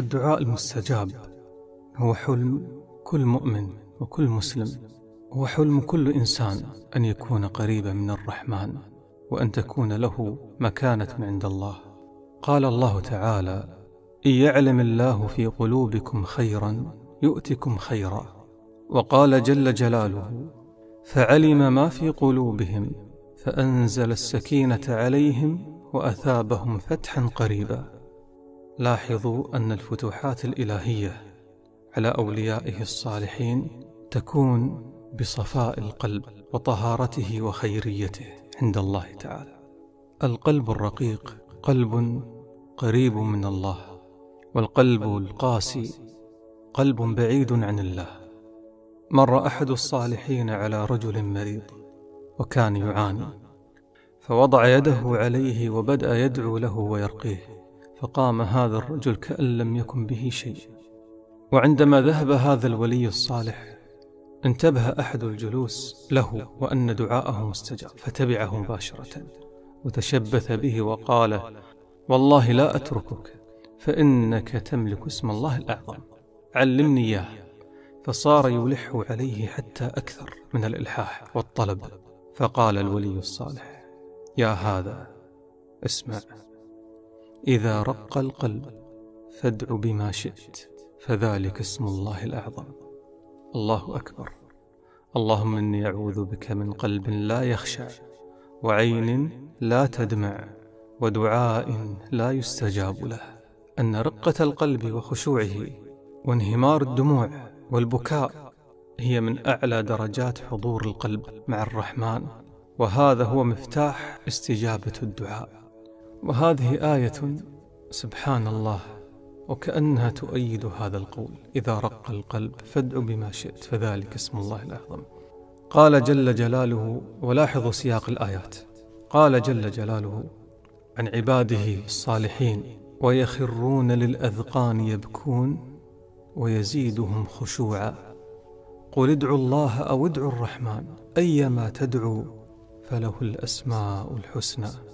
الدعاء المستجاب. هو حلم كل مؤمن وكل مسلم. هو حلم كل إنسان أن يكون قريبا من الرحمن وأن تكون له مكانة عند الله. قال الله تعالى إن يعلم الله في قلوبكم خيرا يؤتكم خيرا. وقال جل جلاله فعلم ما في قلوبهم فأنزل السكينة عليهم وأثابهم فتحا قريبا. لاحظوا أن الفتوحات الإلهية على أوليائه الصالحين تكون بصفاء القلب وطهارته وخيريته عند الله تعالى. القلب الرقيق قلب قريب من الله والقلب القاسي قلب بعيد عن الله. مر أحد الصالحين على رجل مريض وكان يعاني فوضع يده عليه وبدأ يدعو له ويرقيه. فقام هذا الرجل كأن لم يكن به شيء. وعندما ذهب هذا الولي الصالح انتبه أحد الجلوس له وأن دعاءه مستجاب فتبعه مباشرة وتشبث به وقال والله لا أتركك فإنك تملك اسم الله الأعظم. علمني إياه. فصار يلح عليه حتى أكثر من الإلحاح والطلب. فقال الولي الصالح يا هذا اسمع. إذا رق القلب فادع بما شئت فذلك اسم الله الأعظم. الله أكبر. اللهم إني أعوذ بك من قلب لا يخشع وعين لا تدمع ودعاء لا يستجاب له. أن رقة القلب وخشوعه وانهمار الدموع والبكاء هي من أعلى درجات حضور القلب مع الرحمن وهذا هو مفتاح استجابة الدعاء. وهذه آية سبحان الله وكأنها تؤيد هذا القول. إذا رق القلب فادع بما شئت فذلك اسم الله الأعظم. قال جل جلاله ولاحظوا سياق الآيات. قال جل جلاله عن عباده الصالحين ويخرون للأذقان يبكون ويزيدهم خشوعا. قل ادعوا الله أو ادعوا الرحمن أيما تدعوا فله الأسماء الحسنى.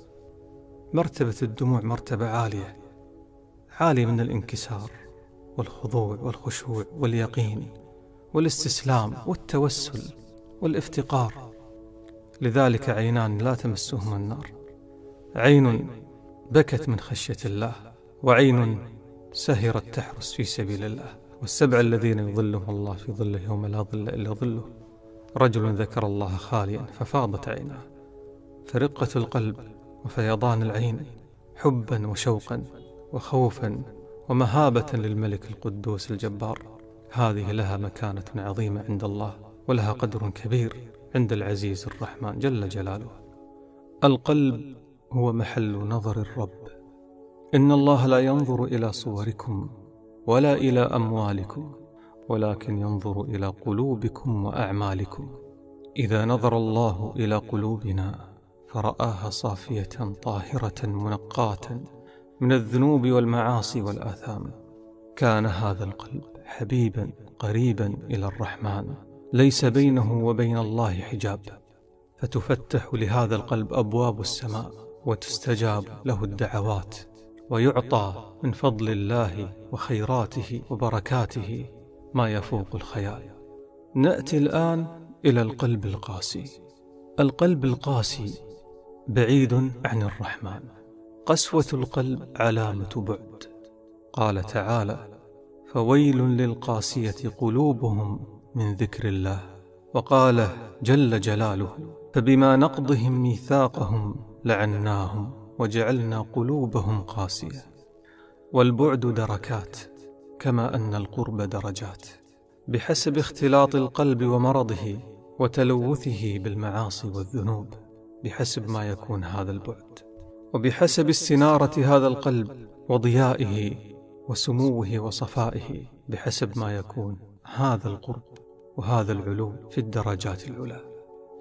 مرتبة الدموع مرتبة عالية عالية من الانكسار والخضوع والخشوع واليقين والاستسلام والتوسل والافتقار. لذلك عينان لا تمسهما النار. عين بكت من خشية الله وعين سهرت تحرس في سبيل الله. والسبع الذين يظلهم الله في ظله يوم لا ظل إلا ظله. رجل ذكر الله خاليا ففاضت عيناه. فرقة القلب وفيضان العين حبا وشوقا وخوفا ومهابة للملك القدوس الجبار. هذه لها مكانة عظيمة عند الله ولها قدر كبير عند العزيز الرحمن جل جلاله. القلب هو محل نظر الرب. إن الله لا ينظر إلى صوركم ولا إلى أموالكم ولكن ينظر إلى قلوبكم وأعمالكم. إذا نظر الله إلى قلوبنا فرآها صافية طاهرة منقاة من الذنوب والمعاصي والآثام. كان هذا القلب حبيبا قريبا إلى الرحمن. ليس بينه وبين الله حجاب. فتفتح لهذا القلب أبواب السماء وتستجاب له الدعوات. ويعطى من فضل الله وخيراته وبركاته ما يفوق الخيال. نأتي الآن إلى القلب القاسي. القلب القاسي بعيد عن الرحمن. قسوة القلب علامة بعد. قال تعالى فويل للقاسية قلوبهم من ذكر الله. وقال جل جلاله فبما نقضهم ميثاقهم لعناهم وجعلنا قلوبهم قاسية. والبعد دركات كما أن القرب درجات. بحسب اختلاط القلب ومرضه وتلوثه بالمعاصي والذنوب. بحسب ما يكون هذا البعد وبحسب استنارة هذا القلب وضيائه وسموه وصفائه بحسب ما يكون هذا القرب وهذا العلو في الدرجات العلى.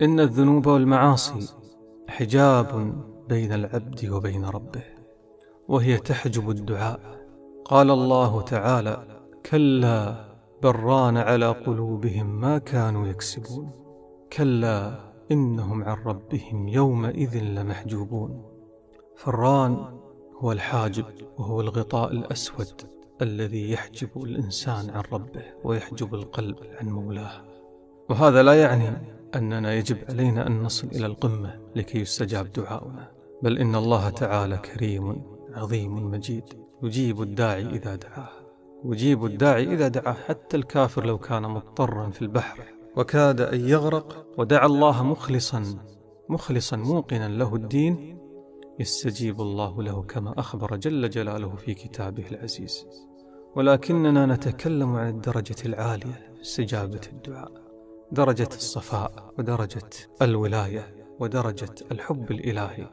إن الذنوب والمعاصي حجاب بين العبد وبين ربه وهي تحجب الدعاء. قال الله تعالى كلا بران على قلوبهم ما كانوا يكسبون كلا إنهم عن ربهم يومئذ لمحجوبون. فران هو الحاجب وهو الغطاء الأسود الذي يحجب الإنسان عن ربه ويحجب القلب عن مولاه. وهذا لا يعني أننا يجب علينا أن نصل إلى القمة لكي يستجاب دعاؤنا بل إن الله تعالى كريم عظيم مجيد يجيب الداعي إذا دعاه يجيب الداعي إذا دعاه حتى الكافر لو كان مضطرا في البحر وكاد أن يغرق. ودعا الله مخلصا مخلصا موقنا له الدين. يستجيب الله له كما أخبر جل جلاله في كتابه العزيز. ولكننا نتكلم عن الدرجة العالية في استجابة الدعاء. درجة الصفاء ودرجة الولاية ودرجة الحب الإلهي.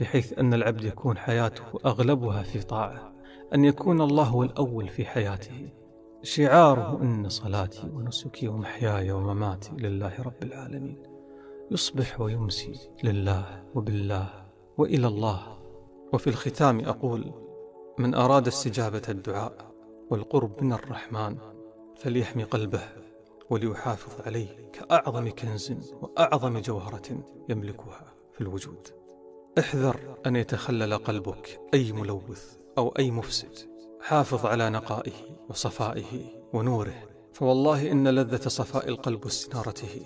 بحيث أن العبد يكون حياته أغلبها في طاعة. أن يكون الله هو الأول في حياته. شعاره إن صلاتي ونسكي ومحياي ومماتي لله رب العالمين. يصبح ويمسي لله وبالله وإلى الله. وفي الختام أقول من أراد استجابة الدعاء والقرب من الرحمن فليحمي قلبه وليحافظ عليه كأعظم كنز وأعظم جوهرة يملكها في الوجود. احذر أن يتخلل قلبك أي ملوث أو أي مفسد. حافظ على نقائه وصفائه ونوره. فوالله إن لذة صفاء القلب واستنارته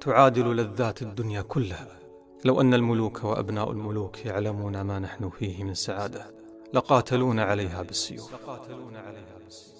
تعادل لذات الدنيا كلها. لو أن الملوك وأبناء الملوك يعلمون ما نحن فيه من سعادة لقاتلون عليها بالسيوف لقاتلون عليها بالسيوف.